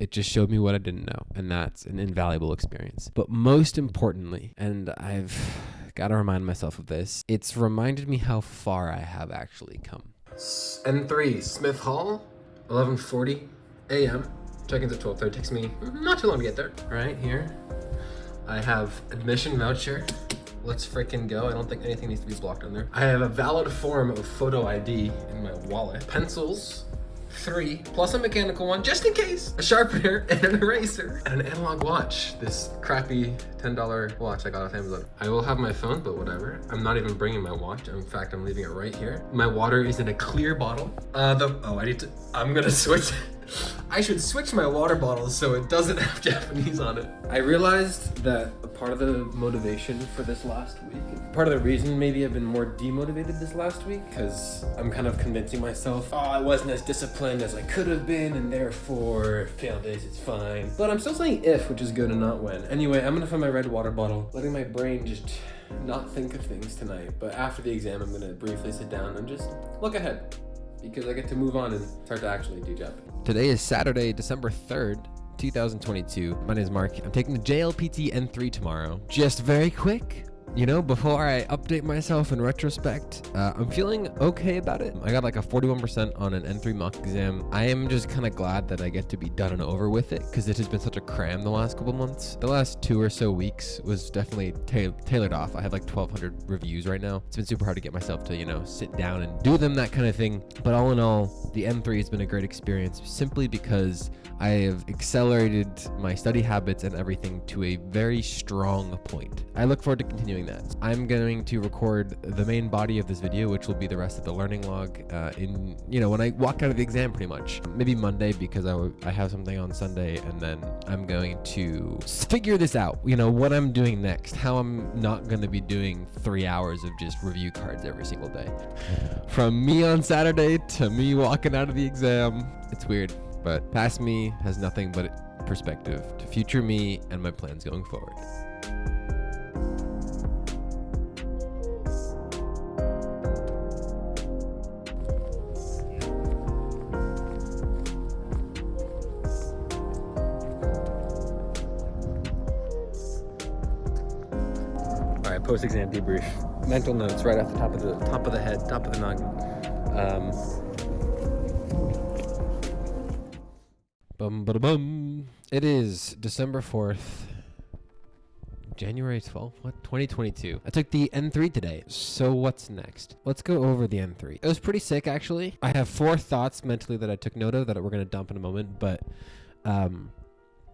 It just showed me what I didn't know, and that's an invaluable experience. But most importantly, and I've got to remind myself of this, it's reminded me how far I have actually come. N3, Smith Hall, 11:40 a.m. Check-in's at 12:30. Takes me not too long to get there. Right here, I have admission voucher. Let's freaking go. I don't think anything needs to be blocked on there. I have a valid form of photo ID in my wallet. Pencils, three, plus a mechanical one, just in case. A sharpener and an eraser. And an analog watch. This crappy $10 watch I got off Amazon. I will have my phone, but whatever. I'm not even bringing my watch. In fact, I'm leaving it right here. My water is in a clear bottle. Uh, the, oh, I need to, I'm gonna switch. I should switch my water bottle so it doesn't have Japanese on it. I realized that a part of the motivation for this last week, part of the reason maybe I've been more demotivated this last week, because I'm kind of convincing myself, oh, I wasn't as disciplined as I could have been, and therefore, fail days, it's fine. But I'm still saying if, which is good and not when. Anyway, I'm gonna find my red water bottle, letting my brain just not think of things tonight. But after the exam, I'm gonna briefly sit down and just look ahead because I get to move on and start to actually do Japanese. Today is Saturday, December 3rd. 2022. My name is Mark. I'm taking the JLPT N3 tomorrow. Just very quick, you know, before I update myself in retrospect, uh, I'm feeling okay about it. I got like a 41% on an N3 mock exam. I am just kind of glad that I get to be done and over with it because it has been such a cram the last couple months. The last two or so weeks was definitely ta tailored off. I have like 1,200 reviews right now. It's been super hard to get myself to, you know, sit down and do them, that kind of thing. But all in all, the N3 has been a great experience simply because I have accelerated my study habits and everything to a very strong point. I look forward to continuing that. I'm going to record the main body of this video, which will be the rest of the learning log uh, in, you know, when I walk out of the exam pretty much. Maybe Monday because I, I have something on Sunday and then I'm going to figure this out, you know, what I'm doing next, how I'm not going to be doing three hours of just review cards every single day. From me on Saturday to me walking out of the exam, it's weird but past me has nothing but perspective to future me and my plans going forward. Post-exam debrief. Mental notes right off the top of the top of the head, top of the noggin. Um, Bum, ba, bum. It is December 4th, January 12th, what? 2022. I took the N3 today. So what's next? Let's go over the N3. It was pretty sick, actually. I have four thoughts mentally that I took note of that we're going to dump in a moment, but um,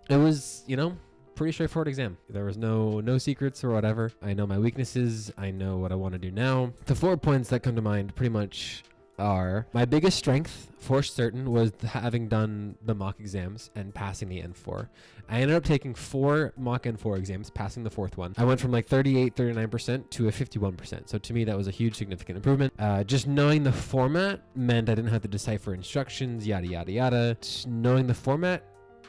it was, you know, pretty straightforward exam. There was no no secrets or whatever. I know my weaknesses. I know what I want to do now. The four points that come to mind pretty much are my biggest strength for certain was having done the mock exams and passing the N4. I ended up taking four mock N4 exams, passing the fourth one. I went from like 38, 39% to a 51%. So to me, that was a huge significant improvement. Uh, just knowing the format meant I didn't have to decipher instructions, yada, yada, yada. Just knowing the format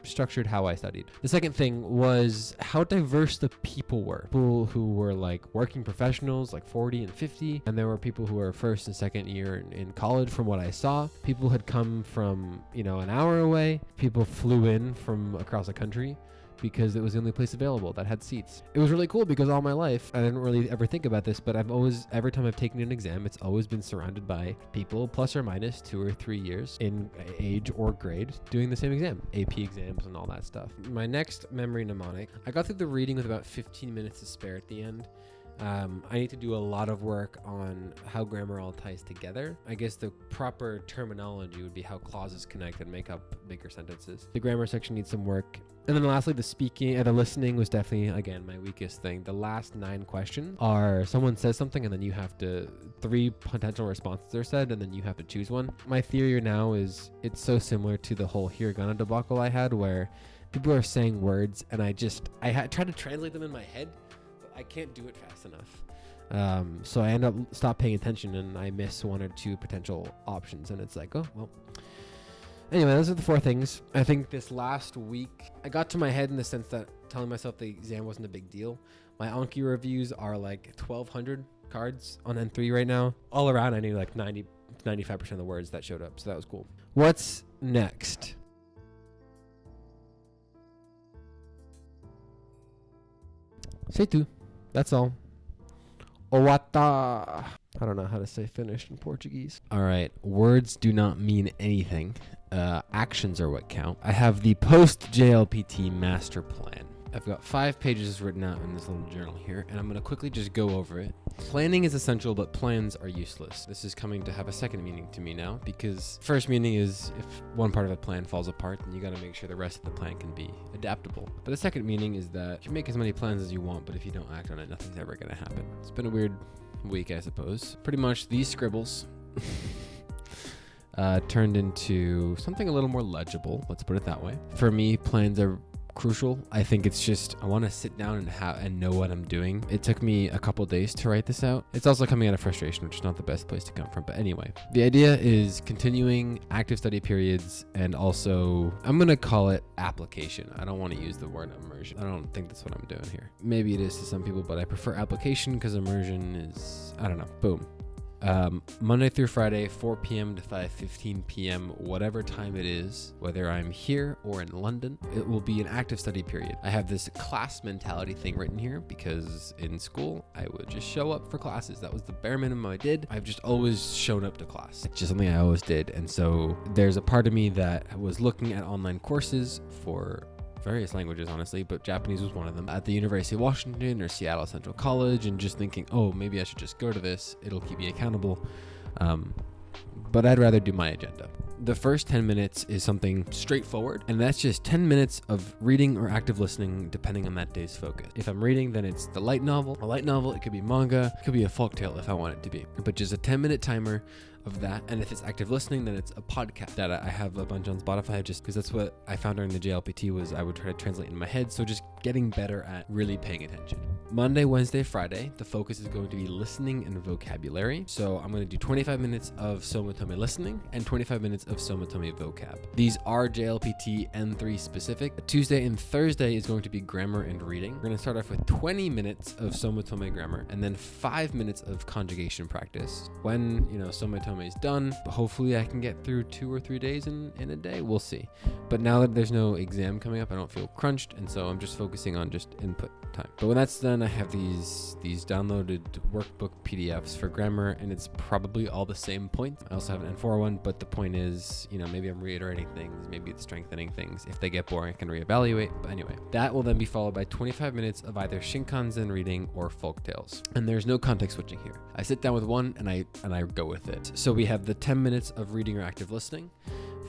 structured how I studied. The second thing was how diverse the people were. People who were like working professionals, like 40 and 50, and there were people who were first and second year in, in college from what I saw. People had come from, you know, an hour away. People flew in from across the country because it was the only place available that had seats. It was really cool because all my life, I didn't really ever think about this, but I've always, every time I've taken an exam, it's always been surrounded by people plus or minus two or three years in age or grade doing the same exam, AP exams and all that stuff. My next memory mnemonic, I got through the reading with about 15 minutes to spare at the end. Um, I need to do a lot of work on how grammar all ties together. I guess the proper terminology would be how clauses connect and make up bigger sentences. The grammar section needs some work. And then lastly, the speaking and uh, the listening was definitely, again, my weakest thing. The last nine questions are someone says something and then you have to, three potential responses are said and then you have to choose one. My theory now is it's so similar to the whole hiragana debacle I had where people are saying words and I just, I had tried to translate them in my head but I can't do it fast enough. Um, so I end up stop paying attention and I miss one or two potential options, and it's like, oh well. Anyway, those are the four things. I think this last week, I got to my head in the sense that telling myself the exam wasn't a big deal. My Anki reviews are like 1,200 cards on N3 right now. All around, I knew like 90, 95% of the words that showed up, so that was cool. What's next? Say tu. That's all. Owata. I don't know how to say Finnish in Portuguese. All right. Words do not mean anything. Uh, actions are what count. I have the post JLPT master plan. I've got five pages written out in this little journal here, and I'm going to quickly just go over it. Planning is essential, but plans are useless. This is coming to have a second meaning to me now, because first meaning is if one part of a plan falls apart, then you got to make sure the rest of the plan can be adaptable. But the second meaning is that you can make as many plans as you want, but if you don't act on it, nothing's ever going to happen. It's been a weird week, I suppose. Pretty much these scribbles. Uh, turned into something a little more legible. Let's put it that way. For me, plans are crucial. I think it's just I want to sit down and have and know what I'm doing. It took me a couple days to write this out. It's also coming out of frustration, which is not the best place to come from. But anyway, the idea is continuing active study periods and also I'm gonna call it application. I don't want to use the word immersion. I don't think that's what I'm doing here. Maybe it is to some people, but I prefer application because immersion is I don't know. Boom. Um, Monday through Friday, 4 p.m. to 5:15 p.m., whatever time it is, whether I'm here or in London, it will be an active study period. I have this class mentality thing written here because in school I would just show up for classes. That was the bare minimum I did. I've just always shown up to class. It's just something I always did, and so there's a part of me that was looking at online courses for various languages, honestly, but Japanese was one of them at the University of Washington or Seattle Central College, and just thinking, oh, maybe I should just go to this. It'll keep me accountable. Um, but I'd rather do my agenda. The first 10 minutes is something straightforward, and that's just 10 minutes of reading or active listening, depending on that day's focus. If I'm reading, then it's the light novel. A light novel, it could be manga, it could be a folktale if I want it to be. But just a 10 minute timer of that. And if it's active listening, then it's a podcast that I have a bunch on Spotify just because that's what I found during the JLPT was I would try to translate in my head. So just getting better at really paying attention. Monday, Wednesday, Friday, the focus is going to be listening and vocabulary. So I'm going to do 25 minutes of Somatome listening and 25 minutes of Somatome vocab. These are JLPT N3 specific. Tuesday and Thursday is going to be grammar and reading. We're going to start off with 20 minutes of Somatome grammar and then five minutes of conjugation practice. When, you know, Somatome is done, hopefully I can get through two or three days in, in a day. We'll see. But now that there's no exam coming up, I don't feel crunched. And so I'm just focusing on just input time. But when that's done, I have these these downloaded workbook PDFs for grammar, and it's probably all the same points. I also have an N4 one, but the point is, you know, maybe I'm reiterating things, maybe it's strengthening things. If they get boring, I can reevaluate. But anyway, that will then be followed by 25 minutes of either Shin Kanzen reading or folk tales. And there's no context switching here. I sit down with one and I and I go with it. So we have the 10 minutes of reading or active listening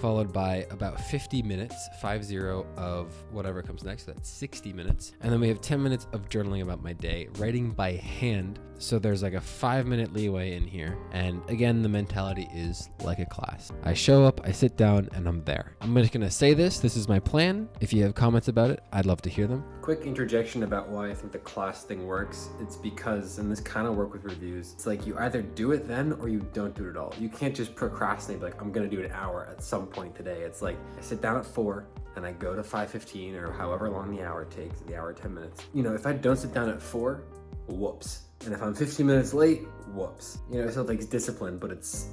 followed by about 50 minutes, 50 of whatever comes next. So that's 60 minutes. And then we have 10 minutes of journaling about my day, writing by hand. So there's like a five minute leeway in here. And again, the mentality is like a class. I show up, I sit down, and I'm there. I'm just gonna say this. This is my plan. If you have comments about it, I'd love to hear them. Quick interjection about why I think the class thing works. It's because, and this kind of work with reviews, it's like you either do it then or you don't do it at all. You can't just procrastinate, like, I'm gonna do an hour at some point today. It's like I sit down at four and I go to 5.15 or however long the hour takes, the hour 10 minutes. You know, if I don't sit down at four, whoops. And if I'm 15 minutes late, whoops. You know, it still takes discipline, but it's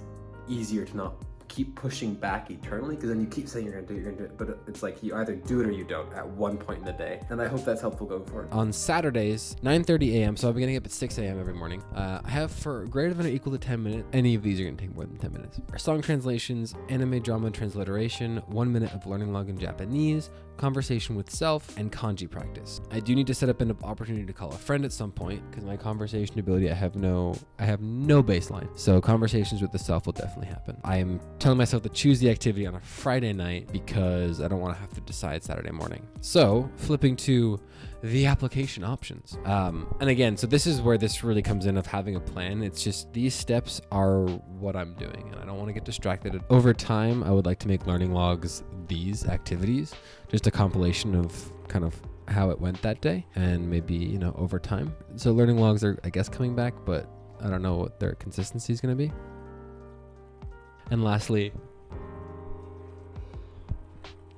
easier to not keep pushing back eternally because then you keep saying you're gonna do it, you're gonna do it, but it's like you either do it or you don't at one point in the day. And I hope that's helpful going forward. On Saturdays, 9:30 a.m. So I'll be getting up at 6 a.m. every morning. Uh, I have for greater than or equal to 10 minutes. Any of these are gonna take more than 10 minutes. Song translations, anime drama transliteration, one minute of learning log in Japanese, conversation with self, and kanji practice. I do need to set up an opportunity to call a friend at some point because my conversation ability, I have no, I have no baseline. So conversations with the self will definitely happen. I am telling myself to choose the activity on a Friday night because I don't want to have to decide Saturday morning. So flipping to the application options. Um, and again, so this is where this really comes in of having a plan. It's just these steps are what I'm doing, and I don't want to get distracted. Over time, I would like to make learning logs these activities, just a compilation of kind of how it went that day, and maybe you know over time. So learning logs are, I guess, coming back, but I don't know what their consistency is going to be. And lastly,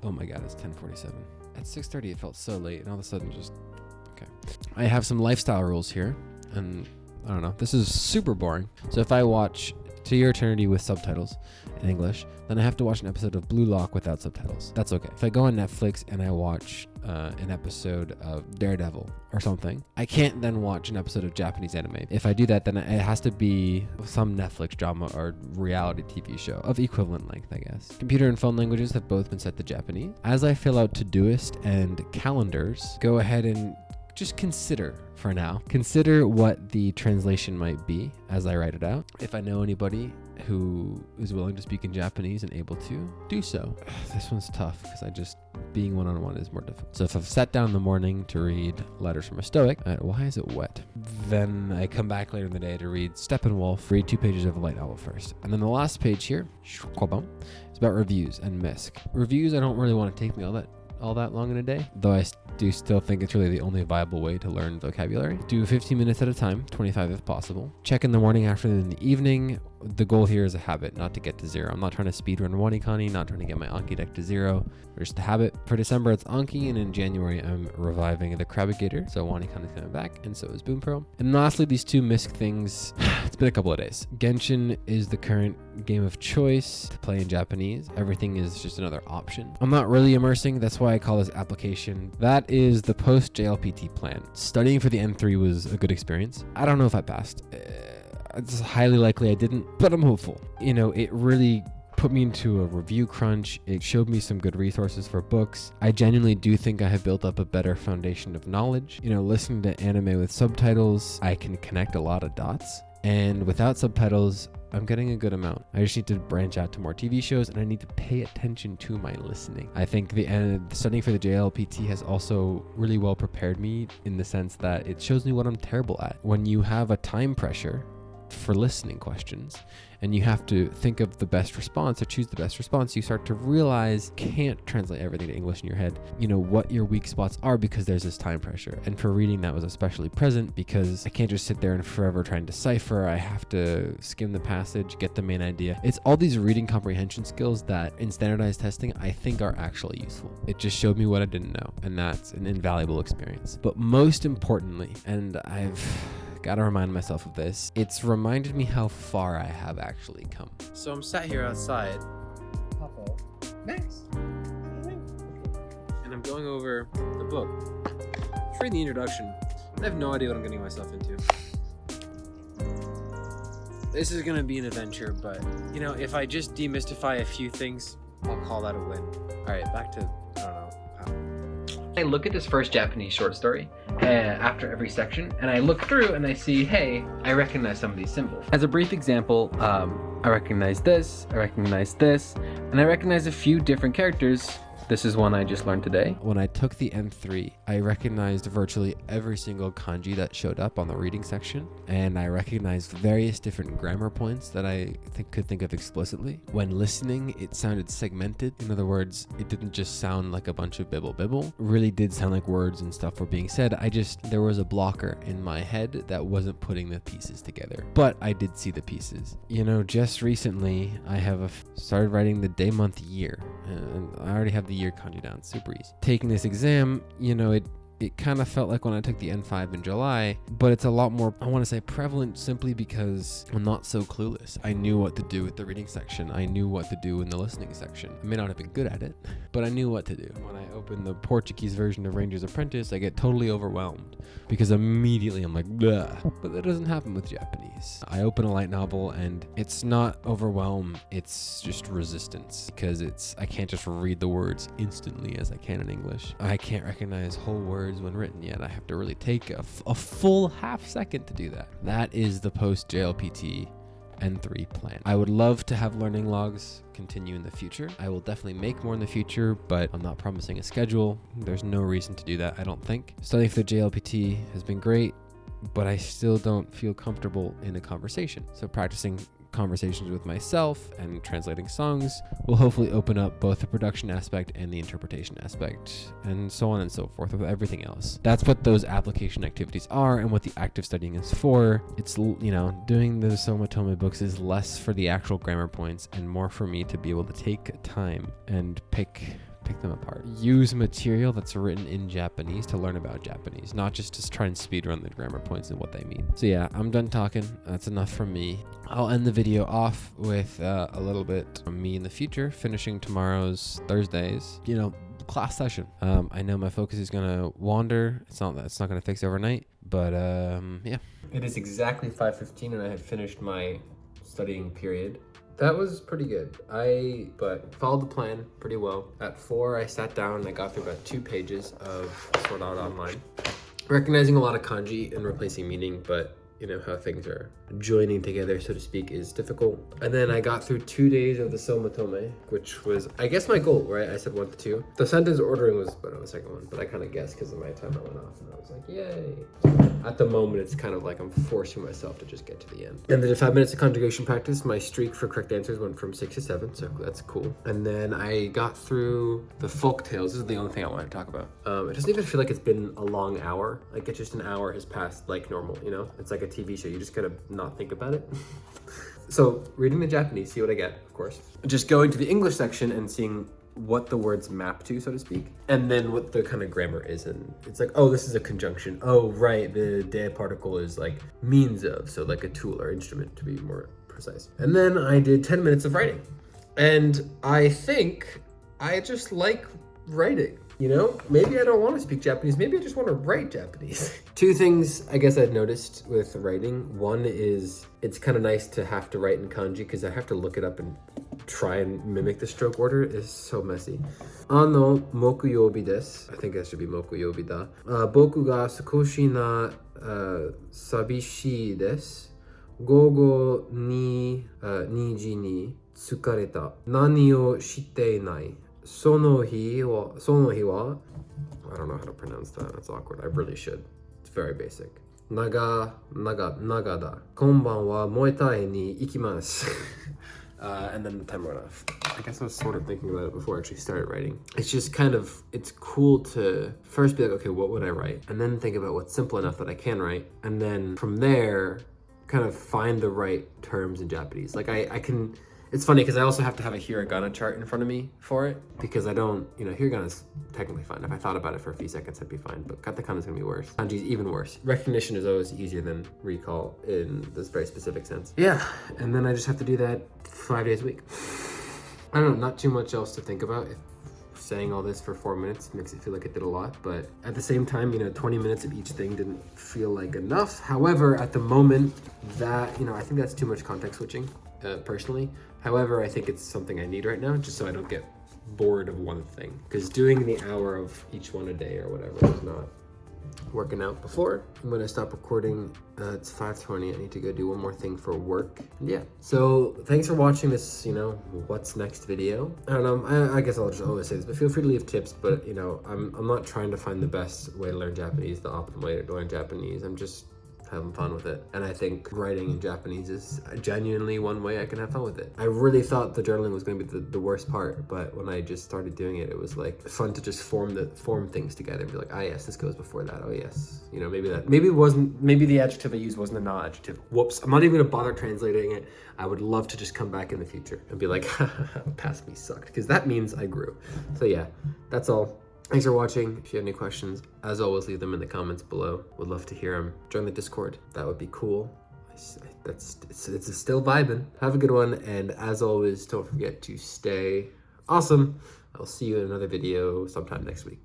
oh my god, it's 1047 at 6.30 it felt so late and all of a sudden just okay. I have some lifestyle rules here and i don't know. This is super boring. So if i watch to Your Eternity with subtitles in English, then I have to watch an episode of Blue Lock without subtitles. That's okay. If I go on Netflix and I watch uh, an episode of Daredevil or something, I can't then watch an episode of Japanese anime. If I do that, then it has to be some Netflix drama or reality TV show of equivalent length, I guess. Computer and phone languages have both been set to Japanese. As I fill out Todoist and calendars, go ahead and just consider for now. Consider what the translation might be as I write it out. If I know anybody who is willing to speak in Japanese and able to do so. This one's tough because I just being one on one is more difficult. So if I've sat down in the morning to read Letters from a Stoic, uh, why is it wet? Then I come back later in the day to read Steppenwolf, read two pages of a light novel first. And then the last page here, is about reviews and MISC. Reviews, I don't really want to take me all that all that long in a day, though I do still think it's really the only viable way to learn vocabulary. Do 15 minutes at a time, 25 if possible. Check in the morning, afternoon, in the evening. The goal here is a habit, not to get to zero. I'm not trying to speedrun WaniKani, not trying to get my Anki deck to zero. Just a habit. For December, it's Anki, and in January, I'm reviving the Crabigator. So WaniKani is coming back, and so is Bunpro. And lastly, these two MISC things. it's been a couple of days. Genshin is the current game of choice to play in Japanese. Everything is just another option. I'm not really immersing. That's why I call this application. That is the post JLPT plan. Studying for the N3 was a good experience. I don't know if I passed. Uh, it's highly likely I didn't, but I'm hopeful. You know, it really put me into a review crunch. It showed me some good resources for books. I genuinely do think I have built up a better foundation of knowledge. You know, listening to anime with subtitles, I can connect a lot of dots. And without subtitles, I'm getting a good amount. I just need to branch out to more TV shows and I need to pay attention to my listening. I think the uh, studying for the JLPT has also really well prepared me in the sense that it shows me what I'm terrible at. When you have a time pressure for listening questions and you have to think of the best response or choose the best response, you start to realize can't translate everything to English in your head, you know, what your weak spots are because there's this time pressure. And for reading, that was especially present because I can't just sit there and forever try and decipher. I have to skim the passage, get the main idea. It's all these reading comprehension skills that in standardized testing, I think are actually useful. It just showed me what I didn't know, and that's an invaluable experience. But most importantly, and I've Gotta remind myself of this. It's reminded me how far I have actually come. So I'm sat here outside. Papa. Next. And I'm going over the book. Just reading the introduction. I have no idea what I'm getting myself into. This is gonna be an adventure, but you know, if I just demystify a few things, I'll call that a win. Alright, back to I look at this first Japanese short story uh, after every section, and I look through and I see, hey, I recognize some of these symbols. As a brief example, um, I recognize this, I recognize this, and I recognize a few different characters this is one I just learned today. When I took the N3, I recognized virtually every single kanji that showed up on the reading section, and I recognized various different grammar points that I think could think of explicitly. When listening, it sounded segmented. In other words, it didn't just sound like a bunch of bibble bibble. It really did sound like words and stuff were being said. I just there was a blocker in my head that wasn't putting the pieces together. But I did see the pieces. You know, just recently I have started writing the day, month, year, and I already have the year kanji down super easy. Taking this exam, you know, it it kind of felt like when I took the N5 in July, but it's a lot more, I want to say prevalent simply because I'm not so clueless. I knew what to do with the reading section. I knew what to do in the listening section. I may not have been good at it, but I knew what to do. When I open the Portuguese version of Ranger's Apprentice, I get totally overwhelmed because immediately I'm like, Bleh. but that doesn't happen with Japanese. I open a light novel and it's not overwhelm, it's just resistance because it's, I can't just read the words instantly as I can in English. I can't recognize whole words words when written yet. I have to really take a, full half second to do that. That is the post JLPT N3 plan. I would love to have learning logs continue in the future. I will definitely make more in the future, but I'm not promising a schedule. There's no reason to do that, I don't think. Studying for the JLPT has been great, but I still don't feel comfortable in a conversation. So practicing conversations with myself and translating songs will hopefully open up both the production aspect and the interpretation aspect, and so on and so forth with everything else. That's what those application activities are and what the active studying is for. It's, you know, doing the Somatome books is less for the actual grammar points and more for me to be able to take time and pick pick them apart. Use material that's written in Japanese to learn about Japanese, not just to try and speedrun the grammar points and what they mean. So yeah, I'm done talking. That's enough from me. I'll end the video off with uh, a little bit from me in the future, finishing tomorrow's Thursdays. You know, class session. Um, I know my focus is gonna wander. It's not it's not gonna fix overnight, but um, yeah. It is exactly 5:15, and I have finished my studying period. That was pretty good. I but followed the plan pretty well. At four, I sat down and I got through about two pages of Sword Art Online, recognizing a lot of kanji and replacing meaning, but you know how things are joining together so to speak is difficult. And then i got through two days of the somatome which was i guess my goal right? I said one to two. The sentence ordering was but on the second one but i kind of guessed because of my time i went off and i was like yay. At the moment it's kind of like i'm forcing myself to just get to the end. And then the five minutes of conjugation practice my streak for correct answers went from six to seven so that's cool. And then i got through the folk tales. This is the only thing i want to talk about. Um, it doesn't even feel like it's been a long hour. Like it's just an hour has passed like normal you know? It's like a tv show you just gotta not think about it so reading the japanese see what i get of course just going to the english section and seeing what the words map to, so to speak, and then what the kind of grammar is. And it's like, oh, this is a conjunction. Oh, right, the de particle is like means of, so like a tool or instrument to be more precise. And then I did 10 minutes of writing. And I think I just like writing. You know, maybe I don't want to speak Japanese. Maybe I just want to write Japanese. Two things I guess I've noticed with writing. One is it's kind of nice to have to write in kanji because I have to look it up and try and mimic the stroke order It's so messy. Ano mokuyobi desu. I think that should be mokuyobi da. Uh, boku ga sakoshi na uh, sabishii desu. Gogo ni uh, niji ni tsukareta. Nani o shite inai. Sono hi wa, sono hi wa. I don't know how to pronounce that. That's awkward. I really should. It's very basic. Naga, naga, nagada. Konban wa moetai ni ikimasu. Uh, and then the time went off. I guess I was sort of thinking about it before I actually started writing. It's just kind of, it's cool to first be like, okay, what would I write? And then think about what's simple enough that I can write. And then from there, kind of find the right terms in Japanese. Like I, I can, it's funny because I also have to have a hiragana chart in front of me for it because I don't, you know, hiragana is technically fine. If I thought about it for a few seconds, I'd be fine, but katakana is gonna be worse. Kanji is even worse. Recognition is always easier than recall in this very specific sense. Yeah, and then I just have to do that five days a week. I don't know, not too much else to think about. If saying all this for four minutes makes it feel like it did a lot, but at the same time, you know, 20 minutes of each thing didn't feel like enough. However, at the moment, that, you know, I think that's too much context switching, uh, personally. However, I think it's something I need right now, just so I don't get bored of one thing. Because doing the hour of each one a day or whatever is not working out before. I'm gonna stop recording. Uh, it's 5.20, I need to go do one more thing for work. Yeah, so thanks for watching this, you know, what's next video. I don't know, I, I, guess I'll just always say this, but feel free to leave tips, but you know, I'm, I'm not trying to find the best way to learn Japanese, the optimal way to learn Japanese. I'm just having fun with it. And I think writing in Japanese is genuinely one way I can have fun with it. I really thought the journaling was going to be the, the worst part, but when I just started doing it, it was like fun to just form the form things together and be like, ah, yes, this goes before that. Oh, yes. You know, maybe that, maybe it wasn't, maybe the adjective I used wasn't a na adjective. Whoops. I'm not even gonna bother translating it. I would love to just come back in the future and be like, past me sucked, because that means I grew. So yeah, that's all. Thanks for watching. If you have any questions, as always, leave them in the comments below. Would love to hear them. Join the Discord. That would be cool. That's it's, it's still vibing. Have a good one, and as always, don't forget to stay awesome. I'll see you in another video sometime next week.